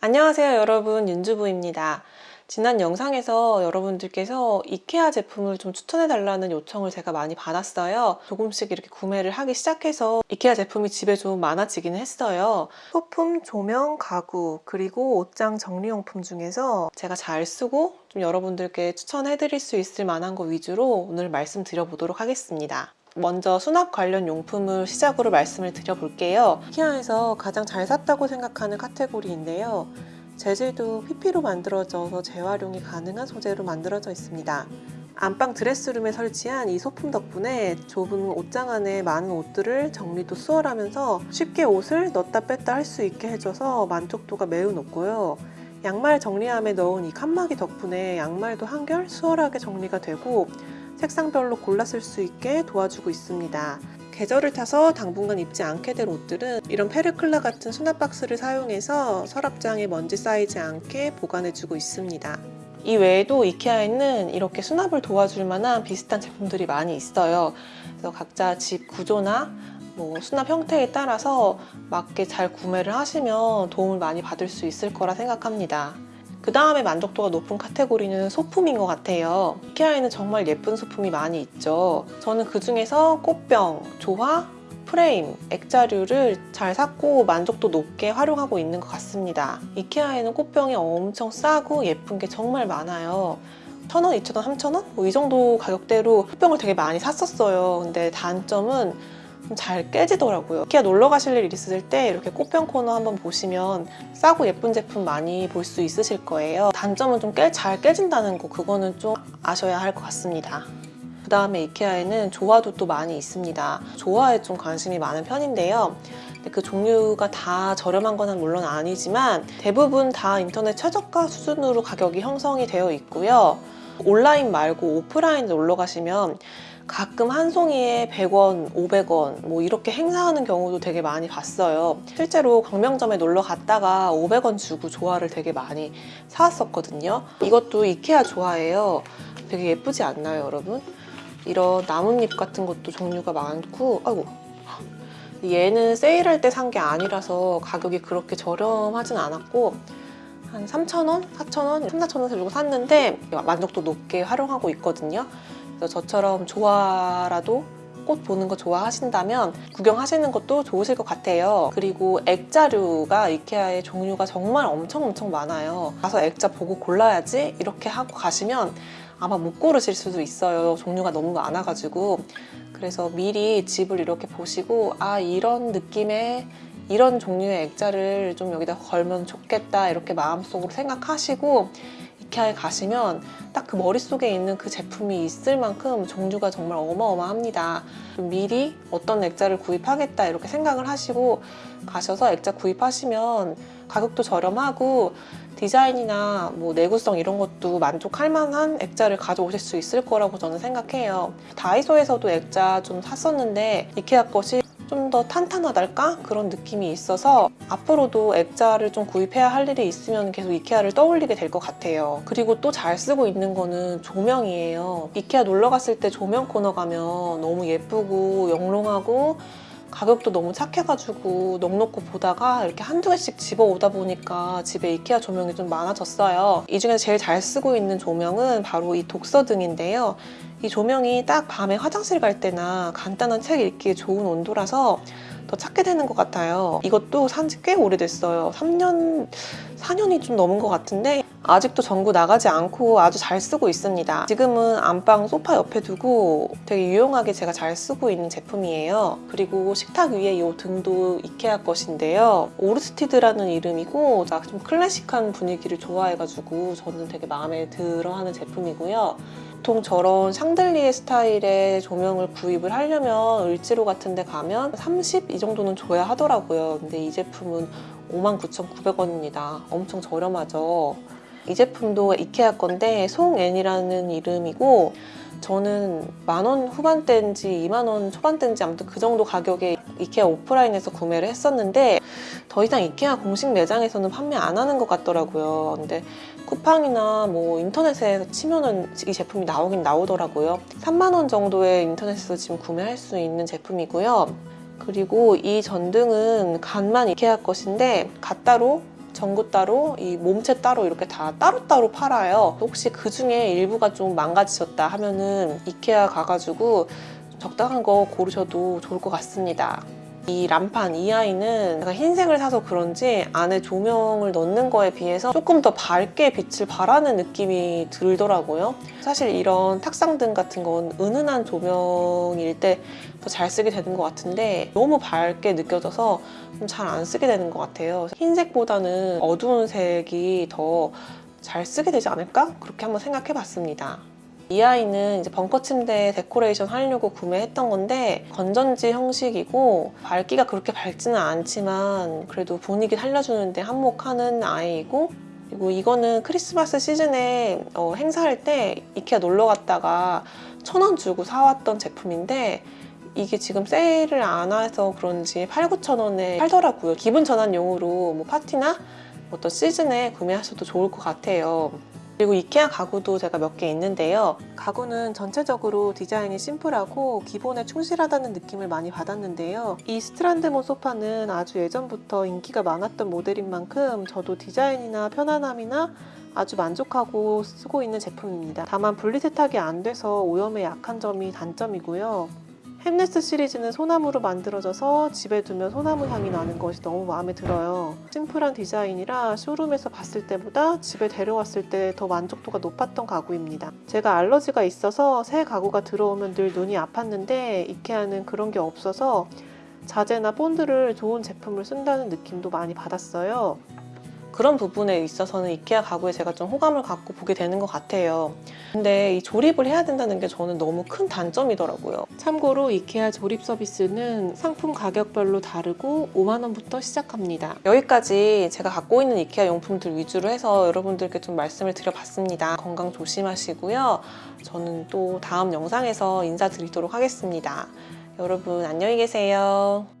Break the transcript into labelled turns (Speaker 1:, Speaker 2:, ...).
Speaker 1: 안녕하세요 여러분. 윤주부입니다. 지난 영상에서 여러분들께서 이케아 제품을 좀 추천해 달라는 요청을 제가 많이 받았어요. 조금씩 이렇게 구매를 하기 시작해서 이케아 제품이 집에 좀 많아지기는 했어요. 소품, 조명, 가구 그리고 옷장 정리용품 중에서 제가 잘 쓰고 좀 여러분들께 추천해 드릴 수 있을 만한 거 위주로 오늘 말씀드려 보도록 하겠습니다 먼저 수납 관련 용품을 시작으로 말씀을 드려볼게요. 키아에서 가장 잘 샀다고 생각하는 카테고리인데요. 재질도 PP로 만들어져서 재활용이 가능한 소재로 만들어져 있습니다. 안방 드레스룸에 설치한 이 소품 덕분에 좁은 옷장 안에 많은 옷들을 정리도 수월하면서 쉽게 옷을 넣었다 뺐다 할 수 있게 해줘서 만족도가 매우 높고요. 양말 정리함에 넣은 이 칸막이 덕분에 양말도 한결 수월하게 정리가 되고 색상별로 골라 쓸 수 있게 도와주고 있습니다. 계절을 타서 당분간 입지 않게 될 옷들은 이런 페르클라 같은 수납 박스를 사용해서 서랍장에 먼지 쌓이지 않게 보관해주고 있습니다. 이 외에도 이케아에는 이렇게 수납을 도와줄 만한 비슷한 제품들이 많이 있어요. 그래서 각자 집 구조나 뭐 수납 형태에 따라서 맞게 잘 구매를 하시면 도움을 많이 받을 수 있을 거라 생각합니다. 그 다음에 만족도가 높은 카테고리는 소품인 것 같아요. 이케아에는 정말 예쁜 소품이 많이 있죠. 저는 그 중에서 꽃병, 조화, 프레임, 액자류를 잘 샀고 만족도 높게 활용하고 있는 것 같습니다. 이케아에는 꽃병이 엄청 싸고 예쁜 게 정말 많아요. 1,000원, 2,000원, 3,000원? 뭐 이 정도 가격대로 꽃병을 되게 많이 샀었어요. 근데 단점은 잘 깨지더라고요. 이케아 놀러 가실 일 있으실 때 이렇게 꽃병 코너 한번 보시면 싸고 예쁜 제품 많이 볼 수 있으실 거예요. 단점은 좀 잘 깨진다는 거 그거는 좀 아셔야 할 것 같습니다. 그 다음에 이케아에는 조화도 또 많이 있습니다. 조화에 좀 관심이 많은 편인데요. 그 종류가 다 저렴한 건 물론 아니지만 대부분 다 인터넷 최저가 수준으로 가격이 형성이 되어 있고요. 온라인 말고 오프라인 놀러 가시면 가끔 한 송이에 100원, 500원 뭐 이렇게 행사하는 경우도 되게 많이 봤어요. 실제로 광명점에 놀러 갔다가 500원 주고 조화를 되게 많이 사왔었거든요. 이것도 이케아 조화예요. 되게 예쁘지 않나요, 여러분? 이런 나뭇잎 같은 것도 종류가 많고 아이고 얘는 세일할 때 산 게 아니라서 가격이 그렇게 저렴하진 않았고 한 3,000원? 4,000원? 3, 4,000원 주고 샀는데 만족도 높게 활용하고 있거든요. 그래서 저처럼 좋아라도 꽃 보는 거 좋아하신다면 구경하시는 것도 좋으실 것 같아요. 그리고 액자류가 이케아의 종류가 정말 엄청 엄청 많아요. 가서 액자 보고 골라야지 이렇게 하고 가시면 아마 못 고르실 수도 있어요. 종류가 너무 많아가지고 그래서 미리 집을 이렇게 보시고 아 이런 느낌의 이런 종류의 액자를 좀 여기다 걸면 좋겠다 이렇게 마음속으로 생각하시고 이케아에 가시면 딱 그 머릿속에 있는 그 제품이 있을 만큼 종류가 정말 어마어마합니다. 미리 어떤 액자를 구입하겠다 이렇게 생각을 하시고 가셔서 액자 구입하시면 가격도 저렴하고 디자인이나 뭐 내구성 이런 것도 만족할 만한 액자를 가져오실 수 있을 거라고 저는 생각해요. 다이소에서도 액자 좀 샀었는데 이케아 것이 좀 더 탄탄하달까? 그런 느낌이 있어서 앞으로도 액자를 좀 구입해야 할 일이 있으면 계속 이케아를 떠올리게 될 것 같아요. 그리고 또 잘 쓰고 있는 거는 조명이에요. 이케아 놀러 갔을 때 조명 코너 가면 너무 예쁘고 영롱하고 가격도 너무 착해가지고 넉넉고 보다가 이렇게 한두 개씩 집어오다 보니까 집에 이케아 조명이 좀 많아졌어요. 이 중에서 제일 잘 쓰고 있는 조명은 바로 이 독서등인데요. 이 조명이 딱 밤에 화장실 갈 때나 간단한 책 읽기에 좋은 온도라서 더 찾게 되는 것 같아요. 이것도 산지 꽤 오래됐어요. 3년, 4년이 좀 넘은 것 같은데 아직도 전구 나가지 않고 아주 잘 쓰고 있습니다. 지금은 안방 소파 옆에 두고 되게 유용하게 제가 잘 쓰고 있는 제품이에요. 그리고 식탁 위에 이 등도 이케아 것인데요. 오르스티드라는 이름이고 좀 클래식한 분위기를 좋아해가지고 저는 되게 마음에 들어하는 제품이고요. 보통 저런 샹들리에 스타일의 조명을 구입을 하려면 을지로 같은 데 가면 30? 이 정도는 줘야 하더라고요. 근데 이 제품은 59,900원입니다. 엄청 저렴하죠. 이 제품도 이케아 건데 송앤이라는 이름이고 저는 만 원 후반대인지 2만 원 초반대인지 아무튼 그 정도 가격에 이케아 오프라인에서 구매를 했었는데 더 이상 이케아 공식 매장에서는 판매 안 하는 것 같더라고요. 근데 쿠팡이나 뭐 인터넷에 치면은 이 제품이 나오긴 나오더라고요. 3만 원 정도에 인터넷에서 지금 구매할 수 있는 제품이고요. 그리고 이 전등은 간만 이케아 것인데 갓따로 전구 따로, 이 몸체 따로 이렇게 다 따로따로 팔아요. 혹시 그 중에 일부가 좀 망가지셨다 하면은 이케아 가가지고 적당한 거 고르셔도 좋을 것 같습니다. 이 람판 이 아이는 제가 흰색을 사서 그런지 안에 조명을 넣는 거에 비해서 조금 더 밝게 빛을 발하는 느낌이 들더라고요. 사실 이런 탁상등 같은 건 은은한 조명일 때 더 잘 쓰게 되는 것 같은데 너무 밝게 느껴져서 좀잘안 쓰게 되는 것 같아요. 흰색보다는 어두운 색이 더 잘 쓰게 되지 않을까? 그렇게 한번 생각해 봤습니다. 이 아이는 이제 벙커 침대 데코레이션 하려고 구매했던 건데 건전지 형식이고 밝기가 그렇게 밝지는 않지만 그래도 분위기 살려주는데 한몫하는 아이이고 그리고 이거는 크리스마스 시즌에 어, 행사할 때 이케아 놀러 갔다가 천 원 주고 사왔던 제품인데 이게 지금 세일을 안 해서 그런지 8, 9천 원에 팔더라고요. 기분 전환용으로 뭐 파티나 어떤 시즌에 구매하셔도 좋을 것 같아요. 그리고 이케아 가구도 제가 몇 개 있는데요. 가구는 전체적으로 디자인이 심플하고 기본에 충실하다는 느낌을 많이 받았는데요. 이 스트란드모 소파는 아주 예전부터 인기가 많았던 모델인 만큼 저도 디자인이나 편안함이나 아주 만족하고 쓰고 있는 제품입니다. 다만 분리세탁이 안 돼서 오염에 약한 점이 단점이고요. 햄네스 시리즈는 소나무로 만들어져서 집에 두면 소나무 향이 나는 것이 너무 마음에 들어요. 심플한 디자인이라 쇼룸에서 봤을 때보다 집에 데려왔을 때 더 만족도가 높았던 가구입니다. 제가 알러지가 있어서 새 가구가 들어오면 늘 눈이 아팠는데 이케아는 그런 게 없어서 자재나 본드를 좋은 제품을 쓴다는 느낌도 많이 받았어요. 그런 부분에 있어서는 이케아 가구에 제가 좀 호감을 갖고 보게 되는 것 같아요. 근데 이 조립을 해야 된다는 게 저는 너무 큰 단점이더라고요. 참고로 이케아 조립 서비스는 상품 가격별로 다르고 5만 원부터 시작합니다. 여기까지 제가 갖고 있는 이케아 용품들 위주로 해서 여러분들께 좀 말씀을 드려봤습니다. 건강 조심하시고요. 저는 또 다음 영상에서 인사드리도록 하겠습니다. 여러분 안녕히 계세요.